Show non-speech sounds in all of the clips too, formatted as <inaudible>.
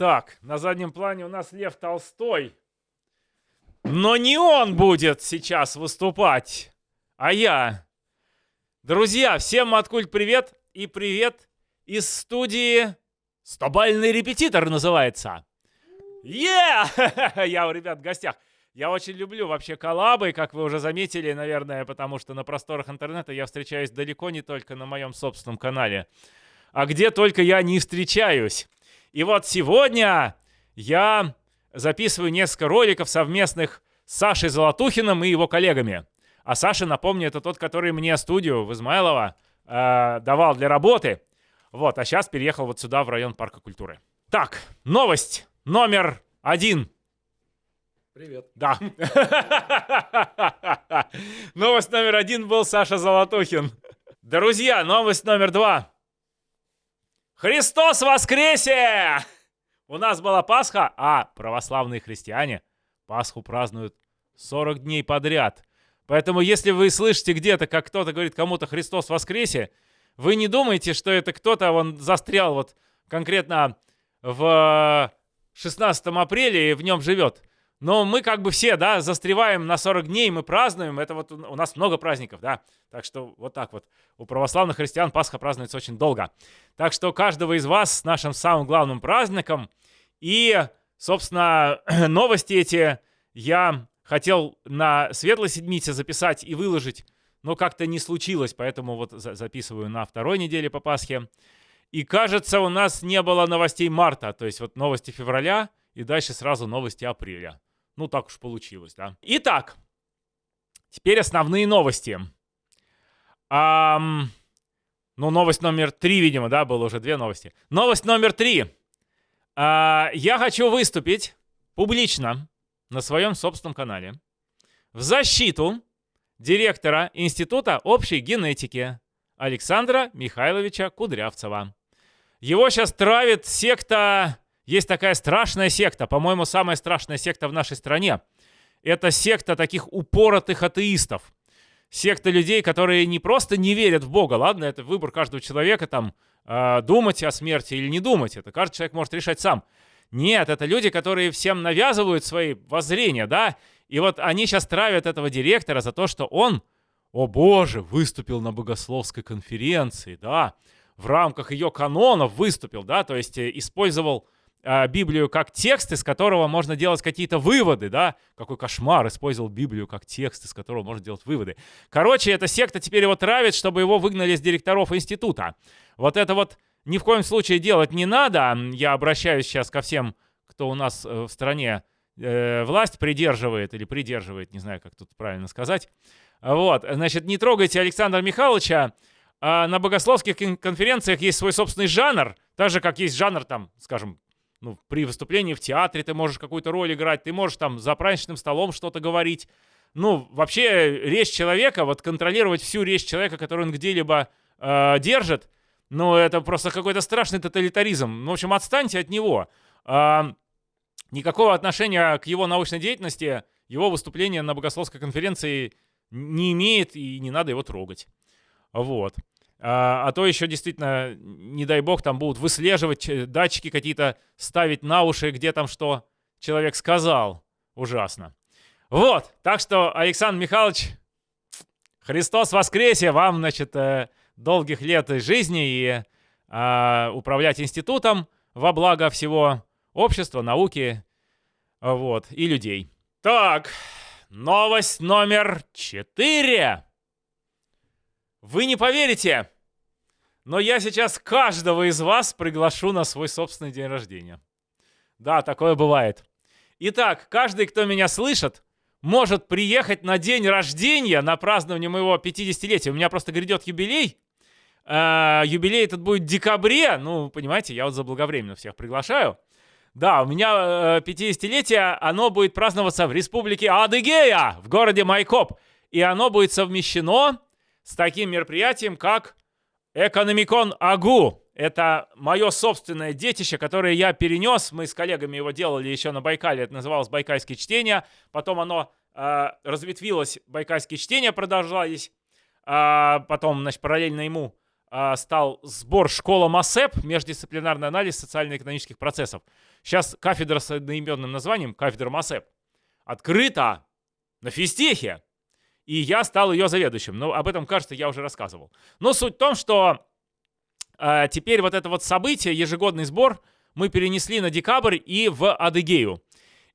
Так, на заднем плане у нас Лев Толстой. Но не он будет сейчас выступать, а я. Друзья, всем Маткульт привет и привет из студии «Стобальный репетитор» называется. Е! <laughs> Я у ребят в гостях. Я очень люблю вообще коллабы, как вы уже заметили, наверное, потому что на просторах интернета я встречаюсь далеко не только на моем собственном канале, а где только я не встречаюсь. И вот сегодня я записываю несколько роликов совместных с Сашей Золотухиным и его коллегами. А Саша, напомню, это тот, который мне студию в Измайлово э, давал для работы. Вот, а сейчас переехал вот сюда, в район Парка культуры. Так, новость номер один. Привет. Да. <laughs> Новость номер один был Саша Золотухин. Друзья, новость номер два. Христос воскресе! У нас была Пасха, а православные христиане Пасху празднуют 40 дней подряд. Поэтому если вы слышите где-то, как кто-то говорит кому-то Христос воскресе, вы не думайте, что это кто-то, он застрял вот конкретно в 16 апреля и в нем живет. Но мы как бы все, да, застреваем на 40 дней, мы празднуем, это вот у нас много праздников, да. Так что вот так вот. У православных христиан Пасха празднуется очень долго. Так что каждого из вас с нашим самым главным праздником. И, собственно, <clears throat> новости эти я хотел на Светлой Седмице записать и выложить, но как-то не случилось, поэтому вот записываю на второй неделе по Пасхе. И кажется, у нас не было новостей марта, то есть вот новости февраля и дальше сразу новости апреля. Ну, так уж получилось, да. Итак, теперь основные новости. Ам, ну, новость номер три, видимо, да, было уже две новости. Новость номер три. А, я хочу выступить публично на своем собственном канале в защиту директора Института общей генетики Александра Михайловича Кудрявцева. Его сейчас травит секта есть такая страшная секта, по-моему, самая страшная секта в нашей стране. Это секта таких упоротых атеистов. Секта людей, которые не просто не верят в Бога, ладно, это выбор каждого человека, там, э, думать о смерти или не думать, это каждый человек может решать сам. Нет, это люди, которые всем навязывают свои воззрения, да, и вот они сейчас травят этого директора за то, что он, о боже, выступил на богословской конференции, да, в рамках ее канонов выступил, да, то есть э, использовал а, Библию как текст, из которого можно делать какие-то выводы, да? Какой кошмар, использовал Библию как текст, из которого можно делать выводы. Короче, эта секта теперь его травит, чтобы его выгнали с директоров института. Вот это вот ни в коем случае делать не надо. Я обращаюсь сейчас ко всем, кто у нас э, в стране э, власть придерживает или придерживает, не знаю, как тут правильно сказать. Вот, значит, не трогайте Александра Михайловича. А на богословских конференциях есть свой собственный жанр, так же, как есть жанр, там, скажем, ну, при выступлении в театре ты можешь какую-то роль играть, ты можешь там за праздничным столом что-то говорить. Ну, вообще речь человека, вот контролировать всю речь человека, которую он где-либо э, держит, ну, это просто какой-то страшный тоталитаризм. Ну, в общем, отстаньте от него. Э, никакого отношения к его научной деятельности, его выступление на богословской конференции не имеет, и не надо его трогать. Вот. А, а то еще действительно, не дай бог, там будут выслеживать, э, датчики какие-то ставить на уши, где там что человек сказал. Ужасно. Вот, так что, Александр Михайлович, Христос воскресе, вам, значит, э, долгих лет жизни и э, управлять институтом во благо всего общества, науки, вот, и людей. Так, новость номер четыре. Вы не поверите, но я сейчас каждого из вас приглашу на свой собственный день рождения. Да, такое бывает. Итак, каждый, кто меня слышит, может приехать на день рождения, на празднование моего 50-летия. У меня просто грядет юбилей. Э, юбилей этот будет в декабре. Ну, понимаете, я вот заблаговременно всех приглашаю. Да, у меня э, 50-летие, оно будет праздноваться в республике Адыгея, в городе Майкоп. И оно будет совмещено с таким мероприятием, как Экономикон Агу. Это мое собственное детище, которое я перенес. Мы с коллегами его делали еще на Байкале. Это называлось «Байкальские чтения». Потом оно э, разветвилось, «Байкальские чтения» продолжались. Э, потом, значит, параллельно ему а, стал сбор школа МАСЭП, междисциплинарный анализ социально-экономических процессов. Сейчас кафедра с одноименным названием, кафедра МАСЭП, открыта на физтехе. И я стал ее заведующим. Но об этом, кажется, я уже рассказывал. Но суть в том, что э, теперь вот это вот событие, ежегодный сбор, мы перенесли на декабрь и в Адыгею.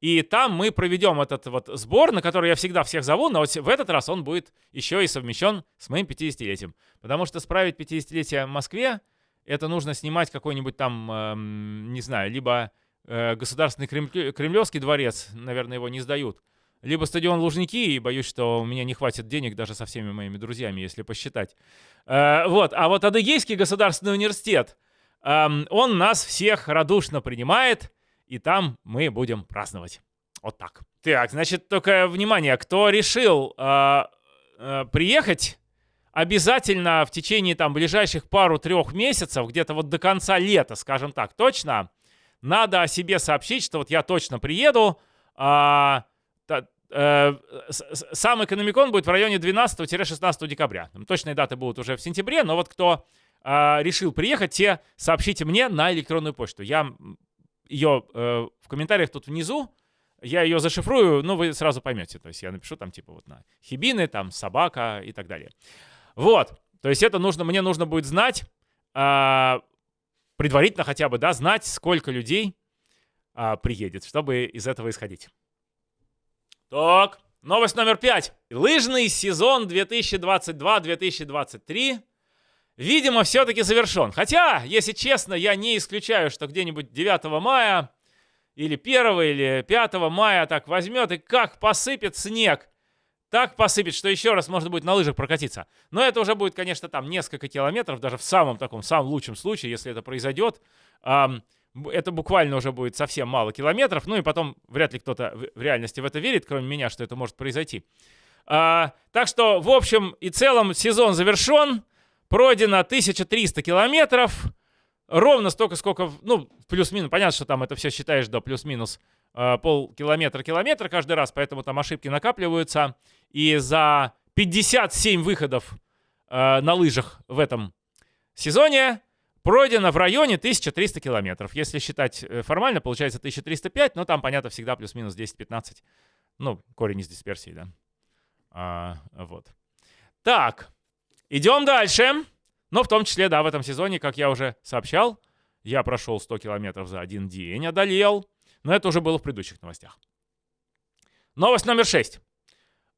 И там мы проведем этот вот сбор, на который я всегда всех зову, но вот в этот раз он будет еще и совмещен с моим 50-летием. Потому что справить 50-летие в Москве, это нужно снимать какой-нибудь там, эм, не знаю, либо э, Государственный Кремлевский дворец, наверное, его не сдают, либо стадион Лужники, и боюсь, что у меня не хватит денег даже со всеми моими друзьями, если посчитать. Э, вот, а вот Адыгейский государственный университет, э, он нас всех радушно принимает, и там мы будем праздновать. Вот так. Так, значит, только внимание, кто решил э, э, приехать, обязательно в течение там ближайших пару-трех месяцев, где-то вот до конца лета, скажем так, точно, надо о себе сообщить, что вот я точно приеду. Э, сам экономикон будет в районе 12-16 декабря. Точные даты будут уже в сентябре, но вот кто э, решил приехать, те сообщите мне на электронную почту. Я ее э, в комментариях тут внизу, я ее зашифрую, ну, вы сразу поймете. То есть я напишу там типа вот на хибины, там собака и так далее. Вот. То есть это нужно, мне нужно будет знать, э, предварительно хотя бы, да, знать, сколько людей э, приедет, чтобы из этого исходить. Так, новость номер пять. Лыжный сезон 2022-2023 видимо, все-таки завершен. Хотя, если честно, я не исключаю, что где-нибудь 9 мая или 1 или 5 мая так возьмет и как посыпет снег. Так посыпет, что еще раз можно будет на лыжах прокатиться. Но это уже будет, конечно, там несколько километров, даже в самом таком, самом лучшем случае, если это произойдет. Это буквально уже будет совсем мало километров. Ну и потом вряд ли кто-то в реальности в это верит, кроме меня, что это может произойти. А, так что, в общем и целом, сезон завершен. Пройдено 1300 километров. Ровно столько, сколько, ну, плюс-минус. Понятно, что там это все считаешь до плюс-минус э, полкилометра, километра каждый раз, поэтому там ошибки накапливаются. И за 57 выходов э, на лыжах в этом сезоне пройдено в районе 1300 километров. Если считать э, формально, получается 1305, но там, понятно, всегда плюс-минус 10-15. Ну, корень из дисперсии, да. А, вот. Так, Идем дальше. Но в том числе, да, в этом сезоне, как я уже сообщал, я прошел 100 километров за один день, одолел. Но это уже было в предыдущих новостях. Новость номер 6.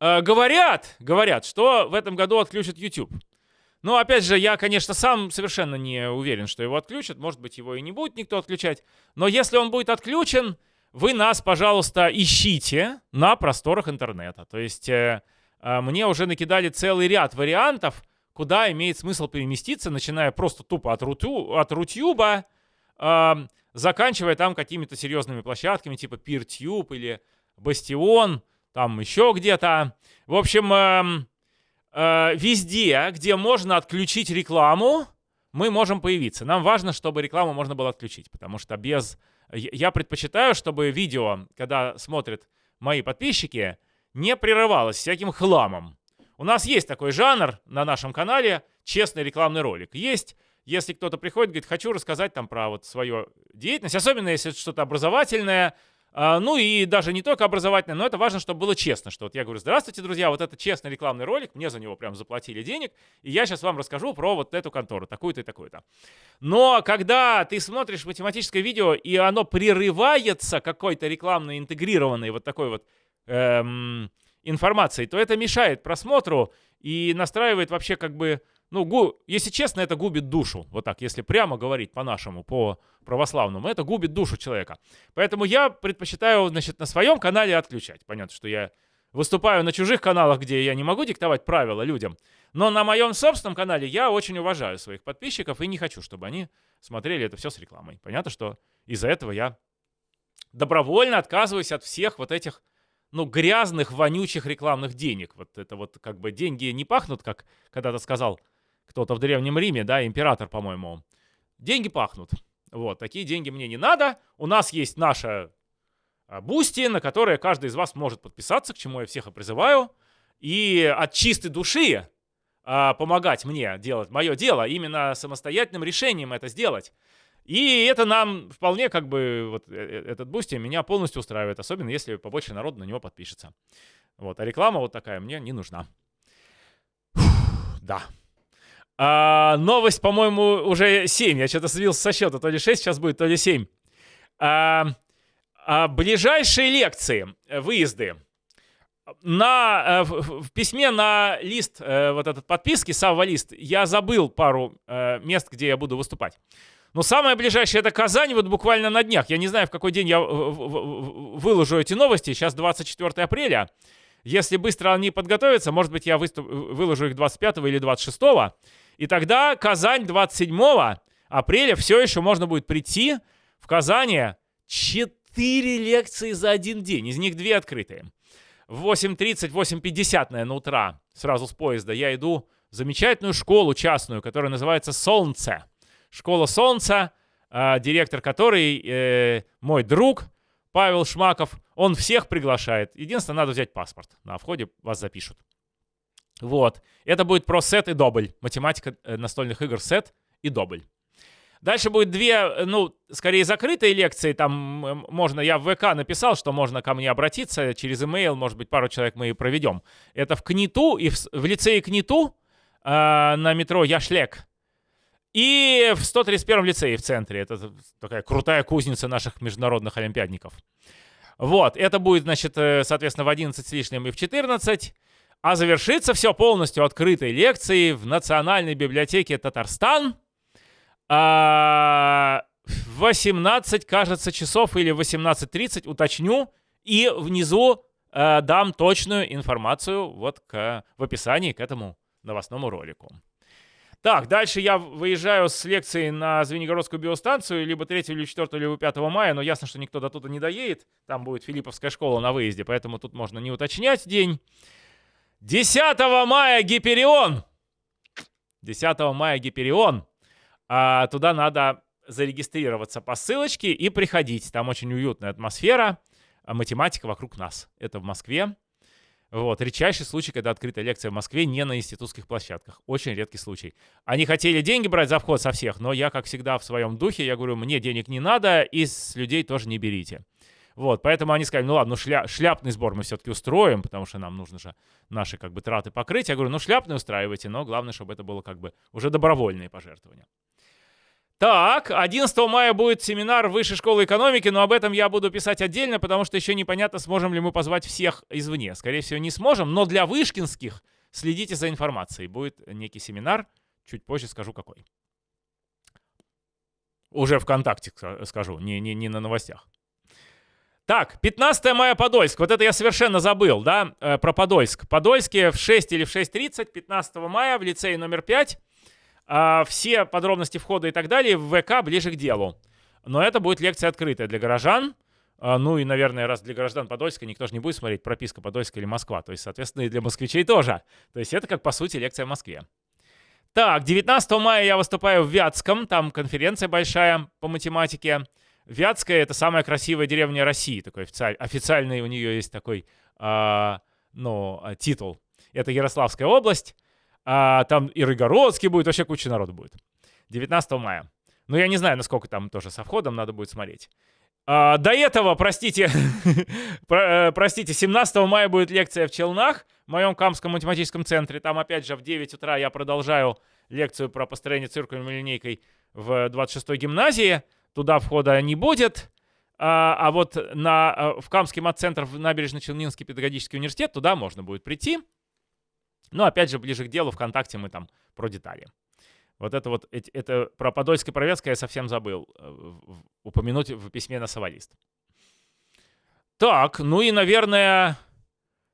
Э, говорят, говорят, что в этом году отключат YouTube. Но, опять же, я, конечно, сам совершенно не уверен, что его отключат. Может быть, его и не будет никто отключать. Но если он будет отключен, вы нас, пожалуйста, ищите на просторах интернета. То есть э, э, мне уже накидали целый ряд вариантов, куда имеет смысл переместиться, начиная просто тупо от, рутю, от Рутюба, э, заканчивая там какими-то серьезными площадками, типа PeerTube или Бастион, там еще где-то. В общем, э, э, везде, где можно отключить рекламу, мы можем появиться. Нам важно, чтобы рекламу можно было отключить, потому что без... Я предпочитаю, чтобы видео, когда смотрят мои подписчики, не прерывалось всяким хламом. У нас есть такой жанр на нашем канале, честный рекламный ролик. Есть, если кто-то приходит, говорит, хочу рассказать там про вот свою деятельность, особенно если это что-то образовательное, ну и даже не только образовательное, но это важно, чтобы было честно, что вот я говорю, здравствуйте, друзья, вот это честный рекламный ролик, мне за него прям заплатили денег, и я сейчас вам расскажу про вот эту контору, такую-то и такую-то. Но когда ты смотришь математическое видео, и оно прерывается какой-то рекламной интегрированной вот такой вот эм, информацией, то это мешает просмотру и настраивает вообще как бы, ну, гу, если честно, это губит душу. Вот так, если прямо говорить по-нашему, по православному, это губит душу человека. Поэтому я предпочитаю, значит, на своем канале отключать. Понятно, что я выступаю на чужих каналах, где я не могу диктовать правила людям. Но на моем собственном канале я очень уважаю своих подписчиков и не хочу, чтобы они смотрели это все с рекламой. Понятно, что из-за этого я добровольно отказываюсь от всех вот этих ну, грязных, вонючих рекламных денег. Вот это вот как бы деньги не пахнут, как когда-то сказал кто-то в Древнем Риме, да, император, по-моему. Деньги пахнут. Вот, такие деньги мне не надо. У нас есть наша а, Boosty, на которое каждый из вас может подписаться, к чему я всех и призываю. И от чистой души, а, помогать мне делать мое дело, именно самостоятельным решением это сделать. И это нам вполне как бы, вот э, э, этот Boosty меня полностью устраивает, особенно если побольше народу на него подпишется. Вот, а реклама вот такая мне не нужна. Фух, да. А, новость, по-моему, уже 7. Я что-то сбился со счета. То ли 6 сейчас будет, то ли 7. А, а, ближайшие лекции, э, выезды. На, в, в письме на лист, вот этот подписки, Савва-list, я забыл пару мест, где я буду выступать. Но самое ближайшее это Казань, вот буквально на днях. Я не знаю, в какой день я выложу эти новости. Сейчас 24 апреля. Если быстро они подготовятся, может быть, я выступ, выложу их 25 или 26. И тогда Казань 27 апреля все еще можно будет прийти в Казани 4 лекции за один день. Из них 2 открытые. В 8.30, 8.50, наверное, утра, сразу с поезда, я иду в замечательную школу частную, которая называется «Солнце». Школа Солнца, э, директор которой э, мой друг Павел Шмаков. Он всех приглашает. Единственное, надо взять паспорт. На входе вас запишут. Вот. Это будет про сет и добль. Математика э, настольных игр сет и добль. Дальше будет две, ну, скорее закрытые лекции. Там можно, я в ВК написал, что можно ко мне обратиться через email, может быть, пару человек мы и проведем. Это в КНИТУ и в, в лицее КНИТУ э, на метро Яшлек. И в 131-м лицее в центре. Это такая крутая кузница наших международных олимпиадников. Вот, это будет, значит, э, соответственно, в 11 с лишним и в 14. А завершится все полностью открытой лекцией в Национальной библиотеке Татарстан. А, 18, кажется, часов или 18.30, уточню. И внизу а, дам точную информацию вот к, в описании к этому новостному ролику. Так, дальше я выезжаю с лекции на Звенигородскую биостанцию, либо 3, или 4, либо 5 мая, но ясно, что никто до туда не доедет. Там будет Филипповская школа на выезде, поэтому тут можно не уточнять день. 10 мая Гиперион! 10 мая Гиперион. А, туда надо зарегистрироваться по ссылочке и приходить. Там очень уютная атмосфера, а математика вокруг нас. Это в Москве. Вот, редчайший случай, когда открытая лекция в Москве не на институтских площадках. Очень редкий случай. Они хотели деньги брать за вход со всех, но я, как всегда, в своем духе, я говорю, мне денег не надо, и с людей тоже не берите. Вот, поэтому они сказали, ну ладно, ну шля, шляпный сбор мы все-таки устроим, потому что нам нужно же наши как бы траты покрыть. Я говорю, ну шляпный устраивайте, но главное, чтобы это было как бы уже добровольные пожертвования. Так, 11 мая будет семинар Высшей школы экономики, но об этом я буду писать отдельно, потому что еще непонятно, сможем ли мы позвать всех извне. Скорее всего, не сможем, но для вышкинских следите за информацией. Будет некий семинар, чуть позже скажу какой. Уже ВКонтакте скажу, не, не, не на новостях. Так, 15 мая Подольск. Вот это я совершенно забыл, да, э, про Подольск. Подольске в 6 или в 6.30 15 мая в лицее номер 5 а, все подробности входа и так далее в ВК ближе к делу. Но это будет лекция открытая для горожан. А, ну и, наверное, раз для граждан Подольска никто же не будет смотреть прописка Подольска или Москва. То есть, соответственно, и для москвичей тоже. То есть это как, по сути, лекция в Москве. Так, 19 мая я выступаю в Вятском. Там конференция большая по математике. Вятская — это самая красивая деревня России. Такой официаль... Официальный у нее есть такой э, ну, титул. Это Ярославская область. А, там и Рыгородский будет, вообще куча народу будет. 19 мая. Ну, я не знаю, насколько там тоже со входом, надо будет смотреть. А, до этого, простите, <laughs> про, э, простите, 17 мая будет лекция в Челнах, в моем Камском математическом центре. Там, опять же, в 9 утра я продолжаю лекцию про построение циркульной линейкой в 26-й гимназии. Туда входа не будет. А, а вот на, э, в Камский мат-центр в набережно-Челнинский педагогический университет туда можно будет прийти. Но опять же, ближе к делу, ВКонтакте мы там про детали. Вот это вот, это про Подольск и Провецкое я совсем забыл э, упомянуть в письме на Савва-list. Так, ну и, наверное,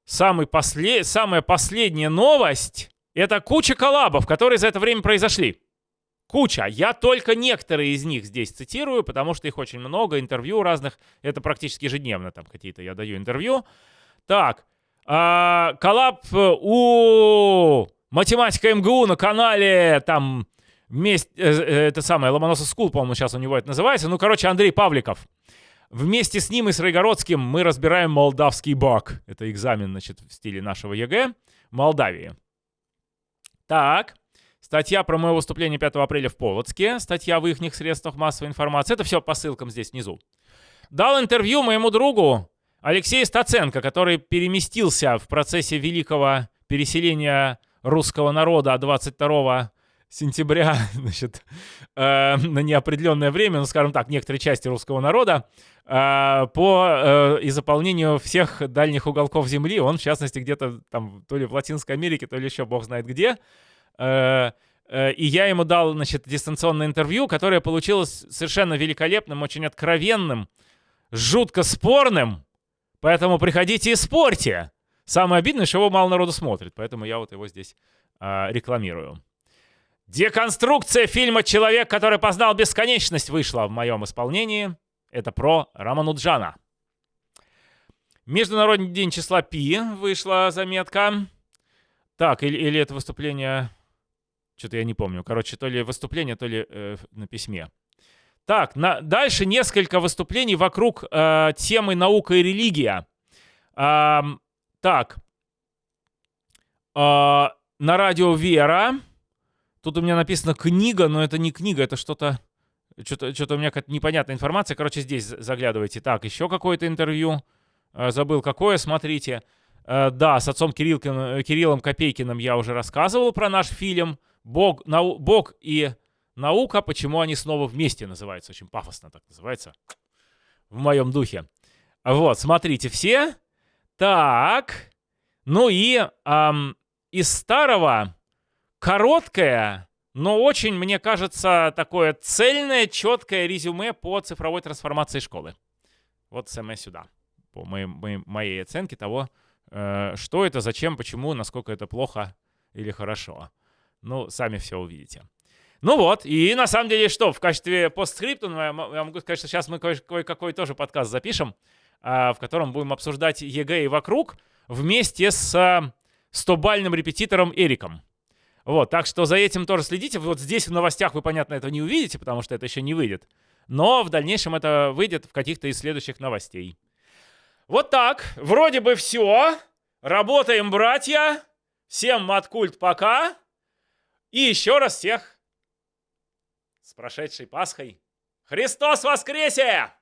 самый послед... самая последняя новость — это куча коллабов, которые за это время произошли. Куча. Я только некоторые из них здесь цитирую, потому что их очень много, интервью разных. Это практически ежедневно там какие-то я даю интервью. Так, а, коллаб э, у математика МГУ на канале там вместе, э, э, это самое, Ломоносов School, по-моему, сейчас у него это называется. Ну, короче, Андрей Павликов. Вместе с ним и с Райгородским мы разбираем молдавский баг. Это экзамен, значит, в стиле нашего ЕГЭ. Молдавии. Так, статья про мое выступление 5 апреля в Полоцке, статья в их средствах массовой информации. Это все по ссылкам здесь внизу. Дал интервью моему другу Алексею Стаценко, который переместился в процессе великого переселения русского народа 22 сентября <laughs> значит, э, на неопределенное время, ну, скажем так, некоторые части русского народа, э, по э, и заполнению всех дальних уголков Земли. Он, в частности, где-то там то ли в Латинской Америке, то ли еще бог знает где. Э, э, и я ему дал, значит, дистанционное интервью, которое получилось совершенно великолепным, очень откровенным, жутко спорным. Поэтому приходите и спорьте. Самое обидное, что его мало народу смотрит, поэтому я вот его здесь э, рекламирую. Деконструкция фильма «Человек, который познал бесконечность» вышла в моем исполнении. Это про Рамануджана. Международный день числа Пи вышла заметка. Так, или, или это выступление... Что-то я не помню. Короче, то ли выступление, то ли э, на письме. Так, на, дальше несколько выступлений вокруг э, темы наука и религия. Э, так, э, на радио Вера Тут у меня написано книга, но это не книга, это что-то... Что-то, что-то у меня какая-то непонятная информация. Короче, здесь заглядывайте. Так, еще какое-то интервью. Э, забыл какое, смотрите. Э, да, с отцом Кириллкин, э, Кириллом Копейкиным я уже рассказывал про наш фильм. Бог, нау, Бог и наука, почему они снова вместе называются. Очень пафосно так называется. В моем духе. Вот, смотрите все. Так. Ну и эм, из старого короткое, но очень, мне кажется, такое цельное, четкое резюме по цифровой трансформации школы. Вот самое сюда, по моей, моей, моей оценке того, э, что это, зачем, почему, насколько это плохо или хорошо. Ну, сами все увидите. Ну вот, и на самом деле что, в качестве постскриптума, ну, я, могу сказать, что сейчас мы кое-какой тоже подкаст запишем, э, в котором будем обсуждать ЕГЭ и вокруг вместе с э, 100-бальным репетитором Эриком. Вот, так что за этим тоже следите. Вот здесь в новостях вы, понятно, этого не увидите, потому что это еще не выйдет. Но в дальнейшем это выйдет в каких-то из следующих новостей. Вот так. Вроде бы все. Работаем, братья. Всем маткульт пока. И еще раз всех с прошедшей Пасхой. Христос воскресе!